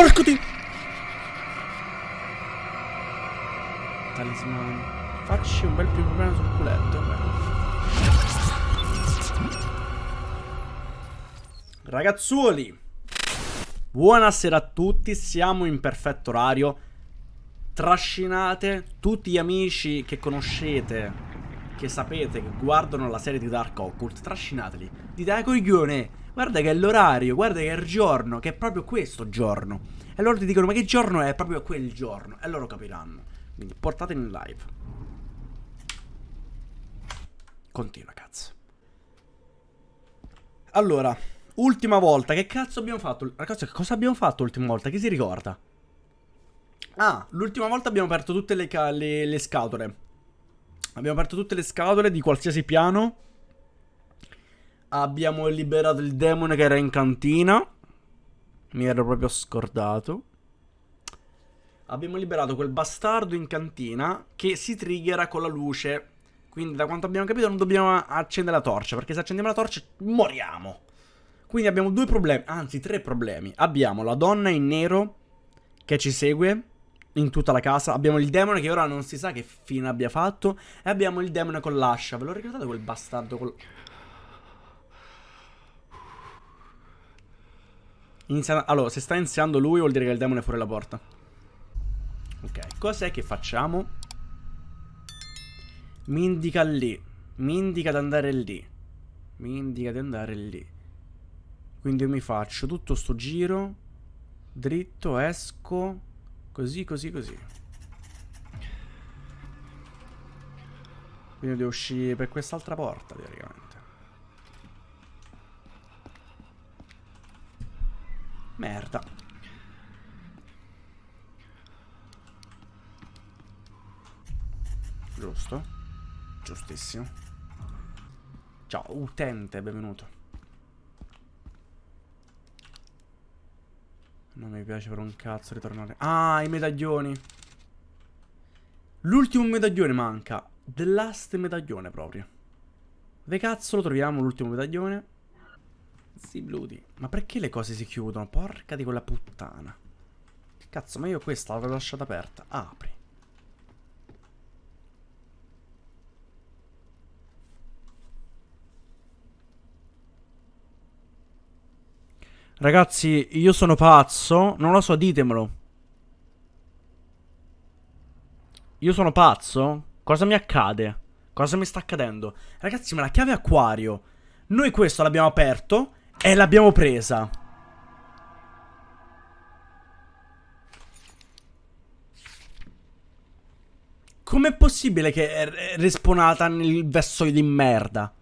porco di... Talismano. Facci un bel più problema sul culetto. Ragazzuoli, buonasera a tutti, siamo in perfetto orario. Trascinate tutti gli amici che conoscete, che sapete, che guardano la serie di Dark Occult, trascinateli. Dite, ah coglione, guarda che è l'orario, guarda che è il giorno, che è proprio questo giorno. E loro ti dicono, ma che giorno è? Proprio quel giorno. E loro capiranno. Quindi portateli in live. Continua, cazzo. Allora, ultima volta, che cazzo abbiamo fatto? Ragazzi, cosa abbiamo fatto l'ultima volta? Chi si ricorda? Ah, l'ultima volta abbiamo aperto tutte le, le, le scatole. Abbiamo aperto tutte le scatole di qualsiasi piano. Abbiamo liberato il demone che era in cantina. Mi ero proprio scordato. Abbiamo liberato quel bastardo in cantina che si triggera con la luce. Quindi da quanto abbiamo capito non dobbiamo accendere la torcia. Perché se accendiamo la torcia moriamo. Quindi abbiamo due problemi, anzi tre problemi. Abbiamo la donna in nero che ci segue in tutta la casa. Abbiamo il demone che ora non si sa che fine abbia fatto. E abbiamo il demone con l'ascia. Ve lo ricordate quel bastardo col... Inizia... Allora, se sta iniziando lui vuol dire che il demone è fuori la porta. Ok, cos'è che facciamo? Mi indica lì. Mi indica di andare lì. Mi indica di andare lì. Quindi io mi faccio tutto sto giro. Dritto, esco. Così, così, così. Quindi devo uscire per quest'altra porta, teoricamente. Merda. Giusto. Giustissimo. Ciao, utente, benvenuto. Non mi piace per un cazzo ritornare. Ah, i medaglioni. L'ultimo medaglione manca. The last medaglione proprio. Dove cazzo lo troviamo l'ultimo medaglione? Sì, bludi. Ma perché le cose si chiudono? Porca di quella puttana. Cazzo, ma io questa l'avevo lasciata aperta. Apri. Ragazzi, io sono pazzo. Non lo so, ditemelo. Io sono pazzo? Cosa mi accade? Cosa mi sta accadendo? Ragazzi, ma la chiave acquario. Noi questo l'abbiamo aperto e l'abbiamo presa. Com'è possibile che è respawnata nel vassoio di merda?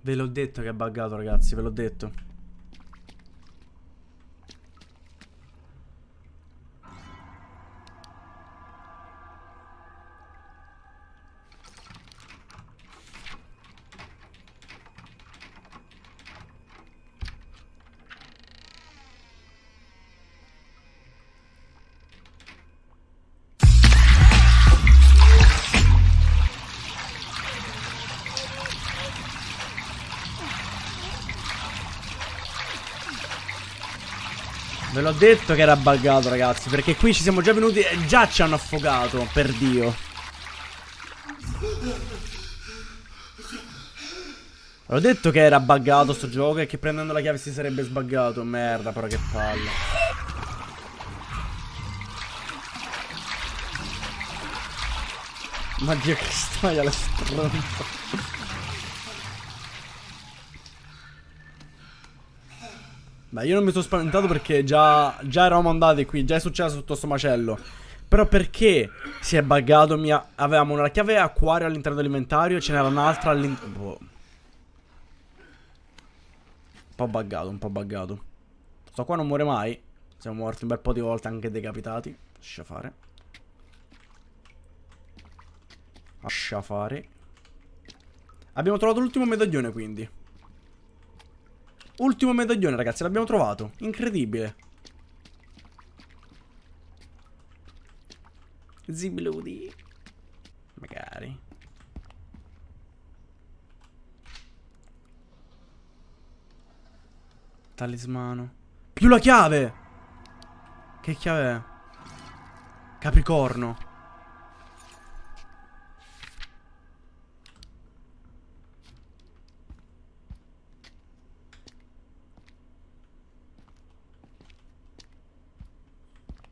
Ve l'ho detto che è buggato ragazzi, ve l'ho detto. Ve l'ho detto che era buggato, ragazzi. Perché qui ci siamo già venuti e già ci hanno affogato, per Dio. Ve l'ho detto che era buggato sto gioco e che prendendo la chiave si sarebbe sbuggato. Merda, però che palle. Ma Dio che storia la stronza. Beh, io non mi sono spaventato perché già, già eravamo andati qui, già è successo tutto sto macello. Però perché si è buggato? Mia... Avevamo una chiave acquario all'interno dell'inventario e ce n'era un'altra all'interno... Boh. Un po' buggato, un po' buggato. Sto qua non muore mai. Siamo morti un bel po' di volte, anche decapitati. Lascia fare. Lascia fare. Abbiamo trovato l'ultimo medaglione, quindi. Ultimo medaglione, ragazzi, l'abbiamo trovato. Incredibile. Zibludi. Magari. Talismano. Più la chiave! Che chiave è? Capricorno.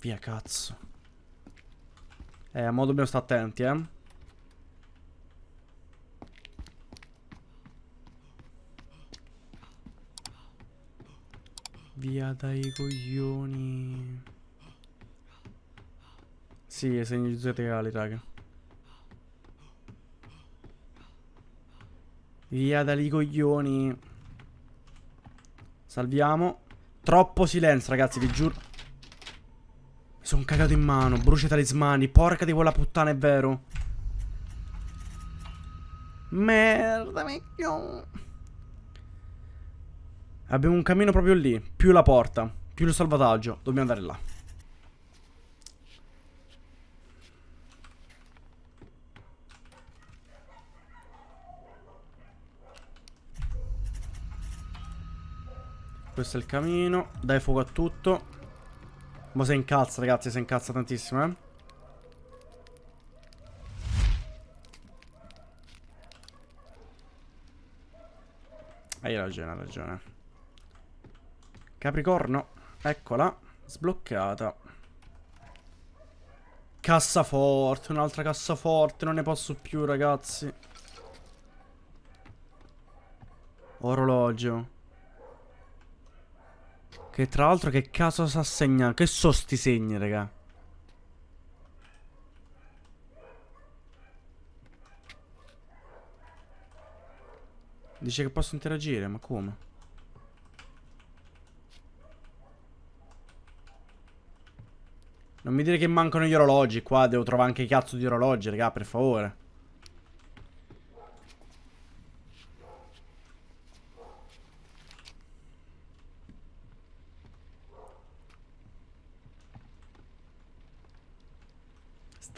Via cazzo. Eh, mo' dobbiamo stare attenti, eh. Via dai coglioni. Sì, segni zodiacali, raga. Via dai coglioni. Salviamo. Troppo silenzio, ragazzi, vi giuro. Sono cagato in mano. Brucia i talismani. Porca di quella puttana, è vero. Merda, mecchio. Abbiamo un cammino proprio lì. Più la porta. Più il salvataggio. Dobbiamo andare là. Questo è il camino. Dai fuoco a tutto. Ma si incazza, ragazzi. Si incazza tantissimo, eh. Hai ragione, hai ragione. Capricorno. Eccola. Sbloccata. Cassaforte. Un'altra cassaforte. Non ne posso più, ragazzi. Orologio. Che tra l'altro che caso sa segnare? Che so sti segni, raga? Dice che posso interagire, ma come? Non mi dire che mancano gli orologi qua, devo trovare anche i cazzo di orologi, raga, per favore.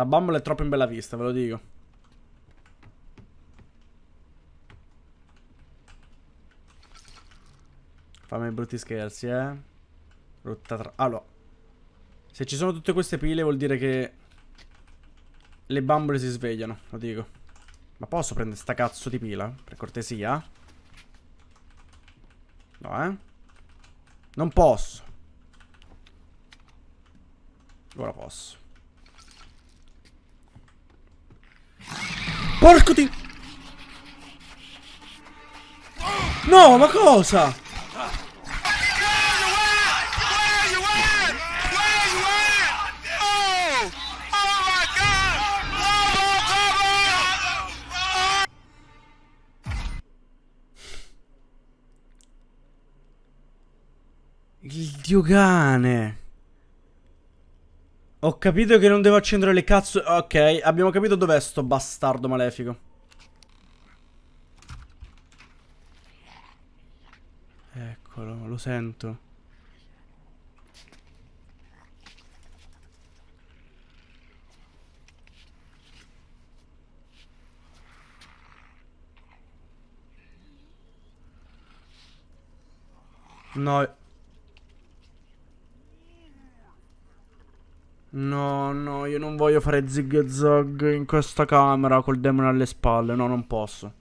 Sta bambola è troppo in bella vista, ve lo dico. Fammi brutti scherzi, eh. Brutta tra... Allora. Se ci sono tutte queste pile vuol dire che... Le bambole si svegliano, lo dico. Ma posso prendere sta cazzo di pila? Per cortesia? No, eh? Non posso. Ora posso. Porco di... No, ma cosa? Il dio cane. Ho capito che non devo accendere le cazzo... Ok, abbiamo capito dov'è sto bastardo malefico. Eccolo, lo sento. No, No, no, io non voglio fare zig zag in questa camera col demone alle spalle. No, non posso.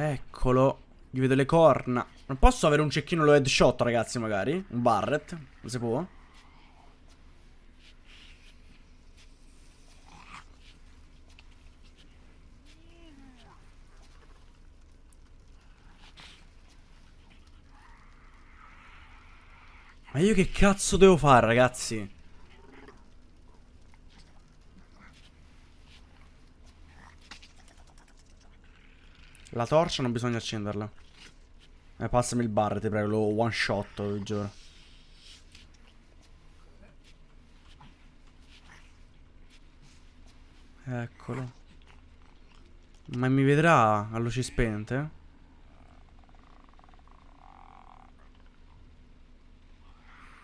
Eccolo. Gli vedo le corna. Non posso avere un cecchino lo headshot, ragazzi, magari? Un Barret? Non si può? Ma io che cazzo devo fare, ragazzi? La torcia non bisogna accenderla. Eh, passami il bar, ti prego, lo one shot, vi giuro. Eccolo. Ma mi vedrà a luci spente?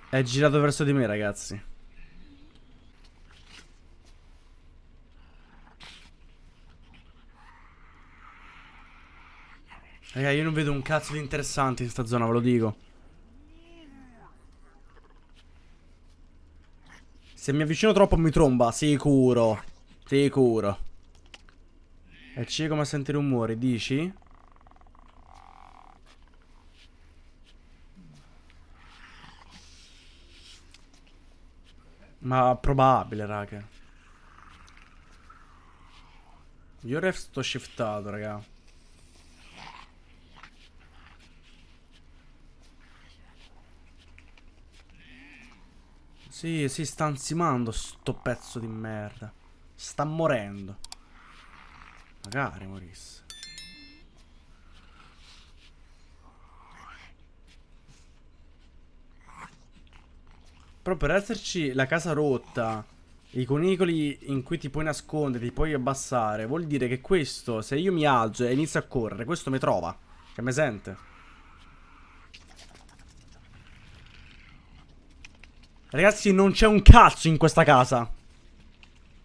È girato verso di me, ragazzi. Raga, io non vedo un cazzo di interessante in sta zona, ve lo dico. Se mi avvicino troppo mi tromba, sicuro. Sicuro. E c'è come a sentire rumori, dici? Ma probabile, raga. Io ref sto shiftato, raga. Sì, si sta ansimando sto pezzo di merda. Sta morendo. Magari morisse. Però per esserci la casa rotta, i conicoli in cui ti puoi nascondere, ti puoi abbassare, vuol dire che questo, se io mi alzo e inizio a correre, questo mi trova. Che mi sente. Ragazzi, non c'è un cazzo in questa casa.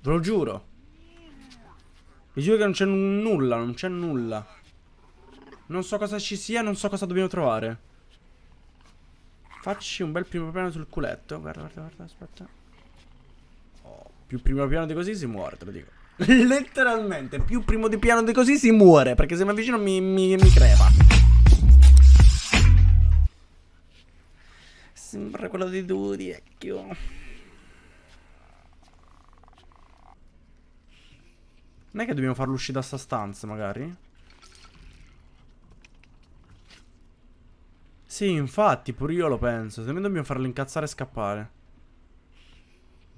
Ve lo giuro. Vi giuro che non c'è nulla, non c'è nulla. Non so cosa ci sia, non so cosa dobbiamo trovare. Facci un bel primo piano sul culetto. Guarda, guarda, guarda, aspetta. Oh, più primo piano di così si muore, te lo dico. Letteralmente, più primo di piano di così si muore. Perché se mi avvicino mi, mi, mi crepa. Sembra quello di Duty, vecchio. Non è che dobbiamo farlo uscire da sta stanza, magari? Sì, infatti, pure io lo penso. Secondo me dobbiamo farlo incazzare e scappare.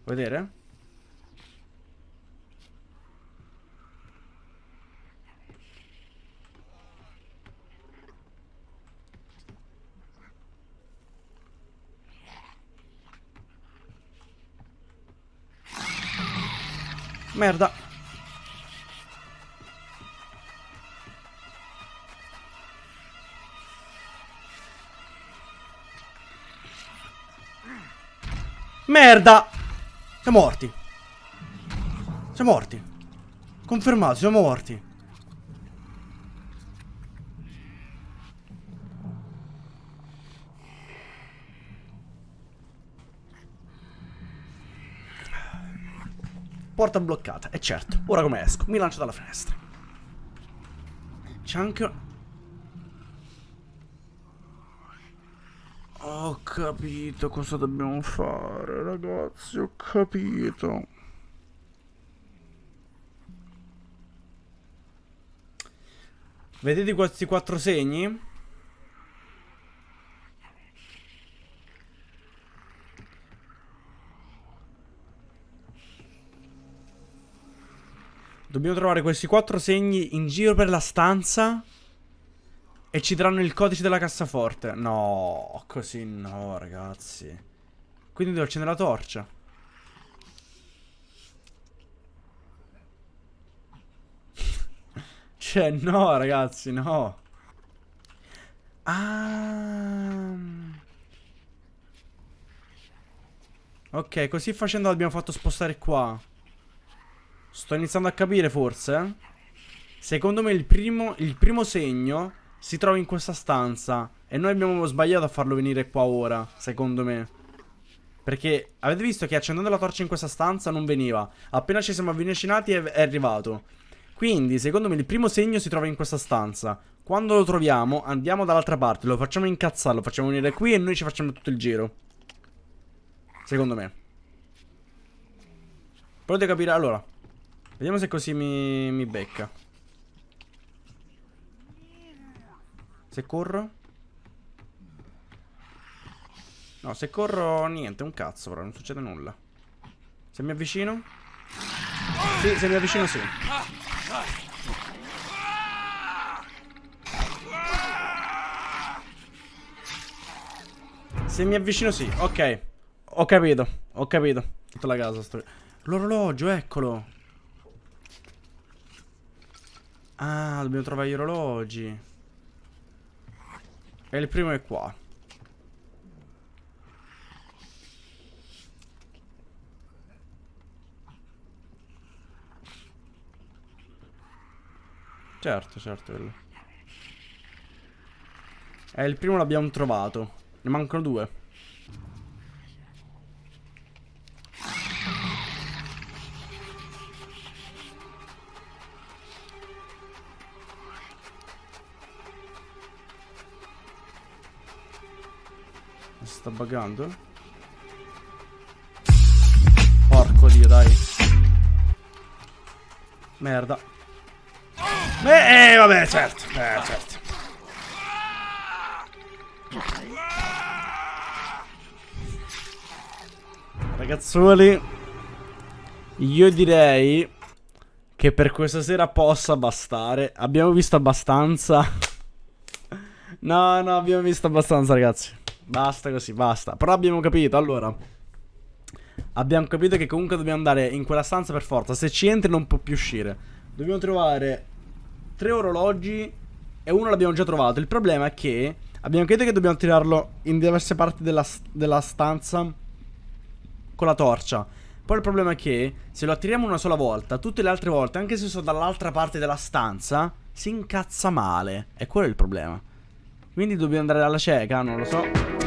Vuoi vedere? Merda. Merda! Siamo morti. Siamo morti. Confermato, siamo morti. Porta bloccata. E certo, ora come esco? Mi lancio dalla finestra. C'è anche... Ho capito cosa dobbiamo fare, ragazzi. Ho capito. Vedete questi quattro segni? Dobbiamo trovare questi quattro segni in giro per la stanza. E ci daranno il codice della cassaforte. No, così no, ragazzi. Quindi devo accendere la torcia. cioè, no, ragazzi, no. Ah. Ok, così facendo l'abbiamo fatto spostare qua. Sto iniziando a capire forse. Secondo me il primo, il primo segno si trova in questa stanza. E noi abbiamo sbagliato a farlo venire qua ora, secondo me. Perché avete visto che accendendo la torcia in questa stanza non veniva. Appena ci siamo avvicinati è, arrivato. Quindi, secondo me, il primo segno si trova in questa stanza. Quando lo troviamo, andiamo dall'altra parte, lo facciamo incazzare, lo facciamo venire qui e noi ci facciamo tutto il giro. Secondo me. Potete capire? Allora, Vediamo se così mi, mi becca. Se corro. No, se corro niente, un cazzo però, non succede nulla. Se mi avvicino? Sì, se mi avvicino sì. Se mi avvicino sì, ok. Ho capito, ho capito. Tutta la casa sto... L'orologio, eccolo. Ah, dobbiamo trovare gli orologi. E il primo è qua. Certo, certo. Quello. E il primo l'abbiamo trovato. Ne mancano due. Sta buggando? Porco dio, dai. Merda. Eh, vabbè, certo. Eh, certo. Ragazzuoli, io direi che per questa sera possa bastare. Abbiamo visto abbastanza. no, no, abbiamo visto abbastanza, ragazzi. Basta così, basta. Però abbiamo capito, allora. Abbiamo capito che comunque dobbiamo andare in quella stanza per forza. Se ci entri non può più uscire. Dobbiamo trovare tre orologi e uno l'abbiamo già trovato. Il problema è che abbiamo capito che dobbiamo tirarlo in diverse parti della, della stanza con la torcia. Poi il problema è che se lo attiriamo una sola volta, tutte le altre volte, anche se sono dall'altra parte della stanza, si incazza male. E quello è il problema. Quindi dobbiamo andare alla cieca, non lo so.